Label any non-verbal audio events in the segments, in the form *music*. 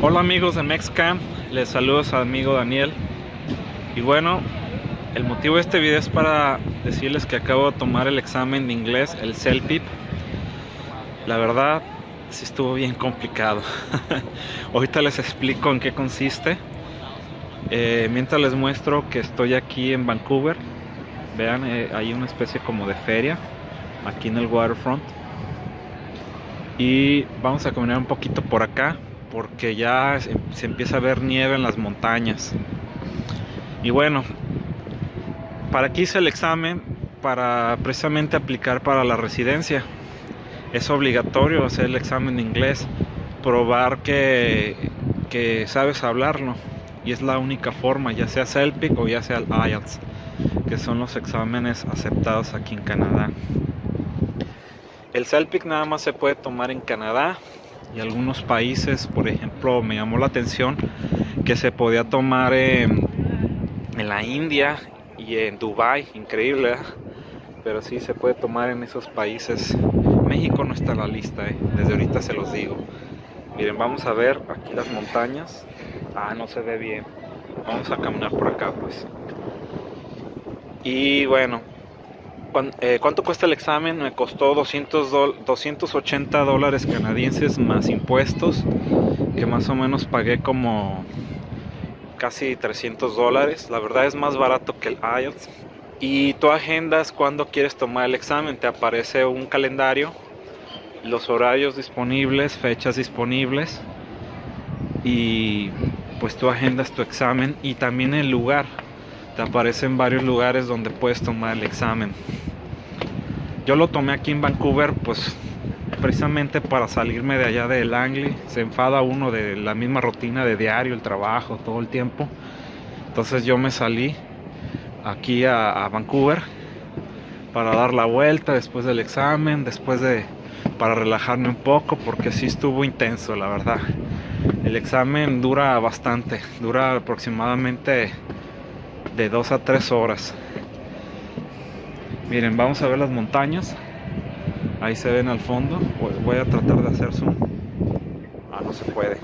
Hola amigos de MexCam, les saludo a amigo Daniel. Y bueno, el motivo de este video es para decirles que acabo de tomar el examen de inglés, el CELPIP. La verdad sí estuvo bien complicado. *laughs* Ahorita les explico en qué consiste. Eh, mientras les muestro que estoy aquí en Vancouver vean, eh, hay una especie como de feria aquí en el waterfront. Y vamos a caminar un poquito por acá porque ya se empieza a ver nieve en las montañas. Y bueno para aquí hice el examen para precisamente aplicar para la residencia. Es obligatorio hacer el examen de inglés probar que, que sabes hablarlo. Y es la única forma ya sea CELPIC o ya sea el IELTS que son los exámenes aceptados aquí en Canadá. El CELPIC nada más se puede tomar en Canadá y algunos países, por ejemplo, me llamó la atención que se podía tomar en, la India y en Dubai, increíble, pero sí se puede tomar en esos países. México no está en la lista, ¿eh? desde ahorita se los digo. Miren, vamos a ver aquí las montañas. Ah, no se ve bien. Vamos a caminar por acá, pues. Y bueno, eh, ¿Cuánto cuesta el examen? Me costó 200 280 dólares canadienses más impuestos, que más o menos pagué como casi 300 dólares. La verdad es más barato que el IELTS. Y tu agendas cuando quieres tomar el examen. Te aparece un calendario, los horarios disponibles, fechas disponibles. Y pues tú agendas tu examen y también el lugar aparecen varios lugares donde puedes tomar el examen. Yo lo tomé aquí en Vancouver, pues precisamente para salirme de allá del Langley. Se enfada uno de la misma rutina de diario, el trabajo, todo el tiempo. Entonces yo me salí aquí a, a Vancouver para dar la vuelta después del examen, después de para relajarme un poco porque sí estuvo intenso la verdad el examen dura bastante dura aproximadamente de 2 a 3 horas. Miren, vamos a ver las montañas. Ahí se ven al fondo. Voy a tratar de hacer zoom. Ah, no se puede.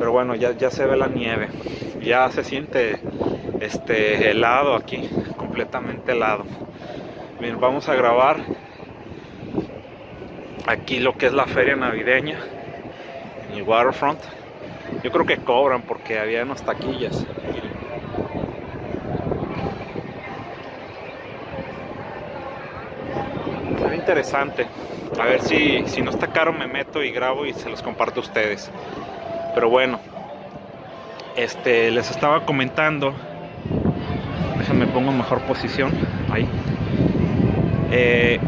Pero bueno, ya, ya se ve la nieve. Ya se siente este helado aquí, completamente helado. Miren, vamos a grabar aquí lo que es la feria navideña en el waterfront. Yo creo que cobran porque había unas taquillas. Interesante. A ver si, si no está caro me meto y grabo y se los comparto a ustedes. Pero bueno, este les estaba comentando. Déjenme pongo en mejor posición. Ahí. Eh,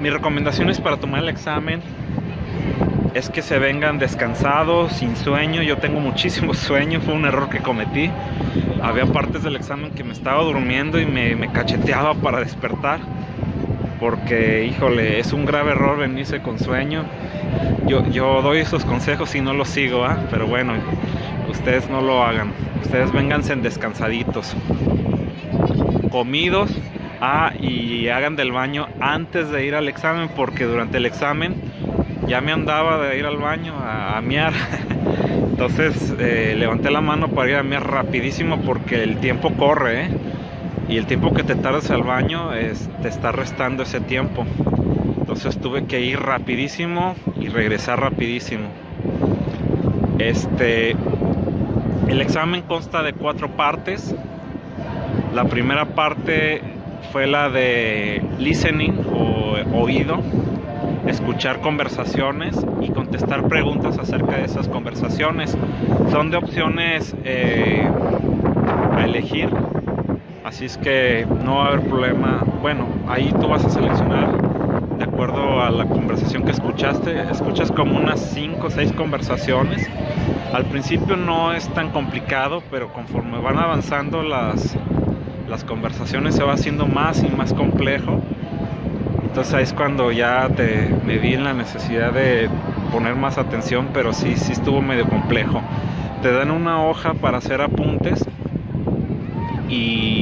mis recomendaciones para tomar el examen es que se vengan descansados, sin sueño. Yo tengo muchísimo *laughs* sueño, fue un error que cometí. Había partes del examen que me estaba durmiendo y me, me cacheteaba para despertar porque híjole, es un grave error venirse con sueño. Yo, yo doy esos consejos y no los sigo, ¿ah? pero bueno, ustedes no lo hagan. Ustedes vénganse descansaditos, comidos, ah, y hagan del baño antes de ir al examen, porque durante el examen ya me andaba de ir al baño a, a miar. *laughs* Entonces eh, levanté la mano para ir a miar rapidísimo porque el tiempo corre, ¿eh? Y el tiempo que te tardas al baño te está restando ese tiempo. Entonces tuve que ir rapidísimo y regresar rapidísimo. Este, el examen consta de cuatro partes. La primera parte fue la de listening o oído, escuchar conversaciones y contestar preguntas acerca de esas conversaciones. Son de opciones eh, a elegir Así es que no va a haber problema. Bueno, ahí tú vas a seleccionar de acuerdo a la conversación que escuchaste. Escuchas como unas 5 o 6 conversaciones. Al principio no es tan complicado, pero conforme van avanzando las, las conversaciones se va haciendo más y más complejo. Entonces ahí es cuando ya te, me vi en la necesidad de poner más atención, pero sí, sí estuvo medio complejo. Te dan una hoja para hacer apuntes y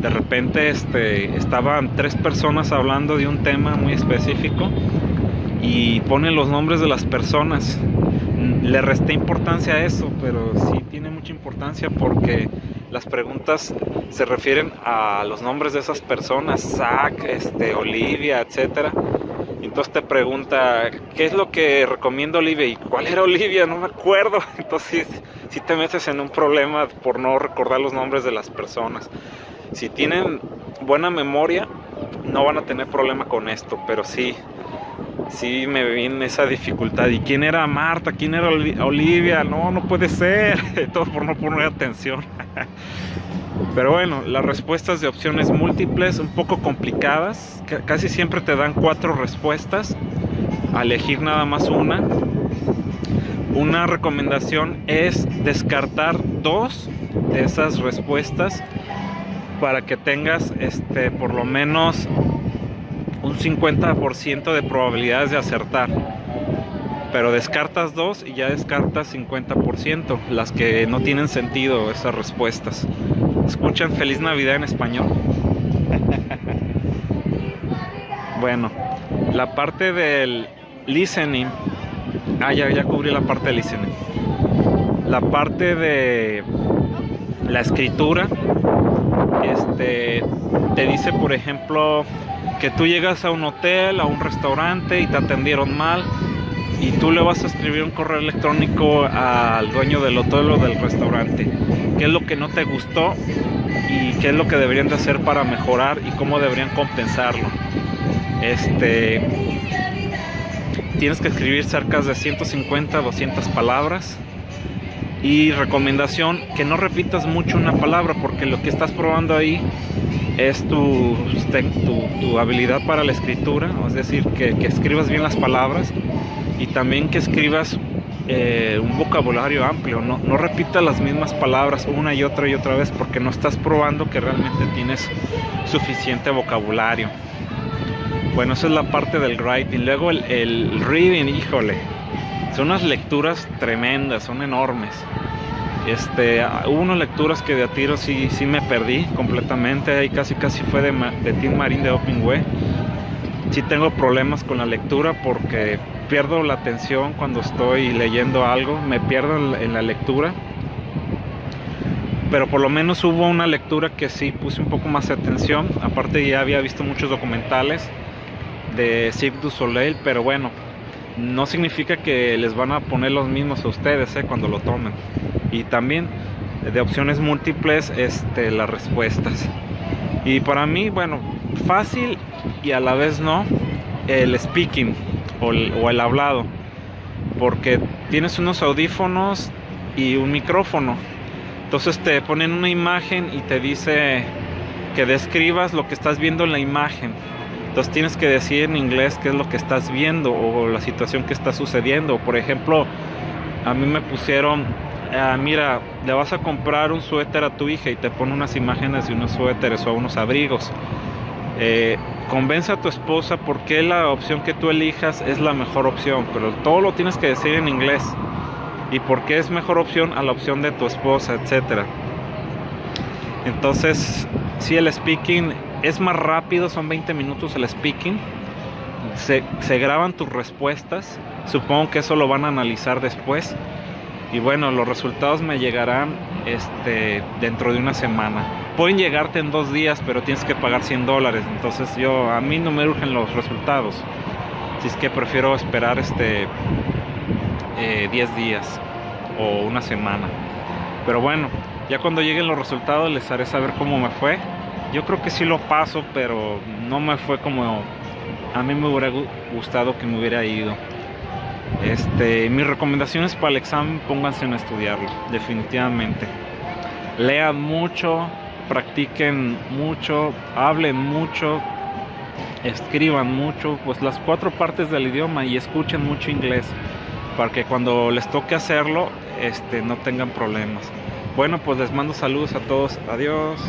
de repente este, estaban tres personas hablando de un tema muy específico y pone los nombres de las personas. Le resté importancia a eso, pero sí tiene mucha importancia porque las preguntas se refieren a los nombres de esas personas, Zach, este, Olivia, etcétera. Entonces te pregunta, ¿qué es lo que recomienda Olivia? ¿Y cuál era Olivia? No me acuerdo. *laughs* Entonces, si te metes en un problema por no recordar los nombres de las personas. Si tienen buena memoria, no van a tener problema con esto, pero sí, sí me viene esa dificultad. ¿Y quién era Marta? ¿Quién era Olivia? No, no puede ser. *laughs* Todo por no poner atención. *laughs* Pero bueno, las respuestas de opciones múltiples, un poco complicadas. Casi siempre te dan cuatro respuestas. A elegir nada más una. Una recomendación es descartar dos de esas respuestas para que tengas este por lo menos un 50% de probabilidades de acertar. Pero descartas dos y ya descartas 50%, las que no tienen sentido esas respuestas. ¿Escuchan Feliz Navidad en español? *laughs* bueno, la parte del listening. Ah, ya, ya cubrí la parte del listening. La parte de la escritura. Este te dice, por ejemplo, que tú llegas a un hotel, a un restaurante y te atendieron mal y tú le vas a escribir un correo electrónico al dueño del hotel o del restaurante. ¿Qué es lo que no te gustó y qué es lo que deberían de hacer para mejorar y cómo deberían compensarlo? Este tienes que escribir cerca de 150 200 palabras y recomendación que no repitas mucho una palabra porque lo que estás probando ahí es tu, tu, habilidad para la escritura, es decir, que, escribas bien las palabras y también que escribas eh, un vocabulario amplio, no, no repitas las mismas palabras una y otra y otra vez porque no estás probando que realmente tienes suficiente vocabulario. Bueno, esa es la parte del writing. Luego el, el reading, híjole, son unas lecturas tremendas, son enormes. Este, hubo unas lecturas que de a tiro sí, sí me perdí completamente. Ahí casi casi fue de, de Tim Marín de Way. Sí tengo problemas con la lectura porque pierdo la atención cuando estoy leyendo algo, me pierdo en la lectura. Pero por lo menos hubo una lectura que sí puse un poco más de atención. Aparte ya había visto muchos documentales de Cirque du Soleil, pero bueno, no significa que les van a poner los mismos a ustedes eh, cuando lo tomen. Y también de opciones múltiples este, las respuestas. Y para mí, bueno, fácil y a la vez no, el speaking o el, o el hablado. Porque tienes unos audífonos y un micrófono. Entonces te ponen una imagen y te dice que describas lo que estás viendo en la imagen entonces tienes que decir en inglés qué es lo que estás viendo o la situación que está sucediendo. Por ejemplo, a mí me pusieron, ah, mira, le vas a comprar un suéter a tu hija y te pone unas imágenes de unos suéteres o unos abrigos. Eh, convence a tu esposa porque la opción que tú elijas es la mejor opción, pero todo lo tienes que decir en inglés. Y por qué es mejor opción a la opción de tu esposa, etcétera. Entonces, si el speaking es más rápido, son 20 minutos el speaking. Se, graban tus respuestas. Supongo que eso lo van a analizar después. Y bueno, los resultados me llegarán este, dentro de una semana. Pueden llegarte en dos días, pero tienes que pagar 100 dólares. Entonces yo, a mí no me urgen los resultados. Así es que prefiero esperar este 10 eh, días o una semana. Pero bueno, ya cuando lleguen los resultados les haré saber cómo me fue. Yo creo que sí lo paso, pero no me fue como a mí me hubiera gustado que me hubiera ido. Este, mis recomendaciones para el examen, pónganse a estudiarlo, definitivamente. Lean mucho, practiquen mucho, hablen mucho, escriban mucho, pues las cuatro partes del idioma y escuchen mucho inglés para que cuando les toque hacerlo, este, no tengan problemas. Bueno, pues les mando saludos a todos. Adiós.